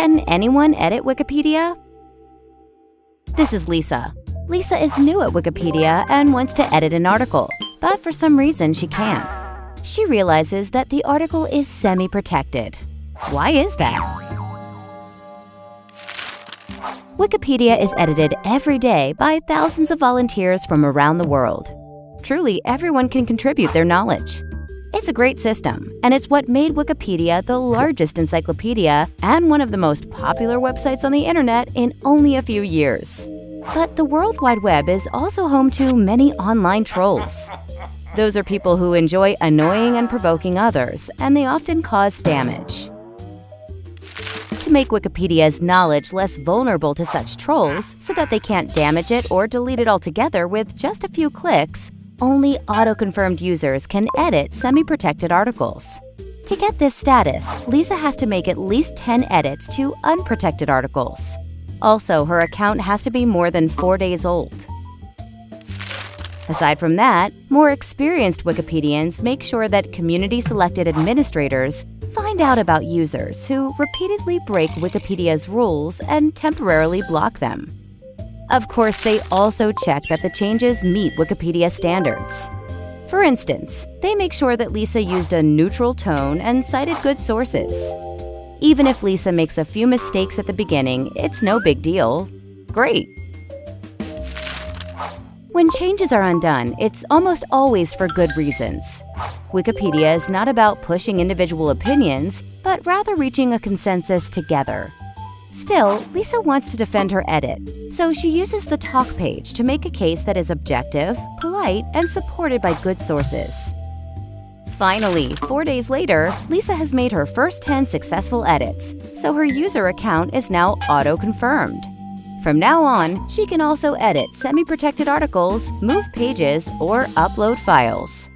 Can anyone edit Wikipedia? This is Lisa. Lisa is new at Wikipedia and wants to edit an article, but for some reason she can't. She realizes that the article is semi-protected. Why is that? Wikipedia is edited every day by thousands of volunteers from around the world. Truly, everyone can contribute their knowledge. It's a great system, and it's what made Wikipedia the largest encyclopedia and one of the most popular websites on the internet in only a few years. But the World Wide Web is also home to many online trolls. Those are people who enjoy annoying and provoking others, and they often cause damage. To make Wikipedia's knowledge less vulnerable to such trolls so that they can't damage it or delete it altogether with just a few clicks, only auto-confirmed users can edit semi-protected articles. To get this status, Lisa has to make at least 10 edits to unprotected articles. Also, her account has to be more than four days old. Aside from that, more experienced Wikipedians make sure that community-selected administrators find out about users who repeatedly break Wikipedia's rules and temporarily block them. Of course, they also check that the changes meet Wikipedia standards. For instance, they make sure that Lisa used a neutral tone and cited good sources. Even if Lisa makes a few mistakes at the beginning, it's no big deal. Great! When changes are undone, it's almost always for good reasons. Wikipedia is not about pushing individual opinions, but rather reaching a consensus together. Still, Lisa wants to defend her edit, so she uses the talk page to make a case that is objective, polite, and supported by good sources. Finally, four days later, Lisa has made her first 10 successful edits, so her user account is now auto-confirmed. From now on, she can also edit semi-protected articles, move pages, or upload files.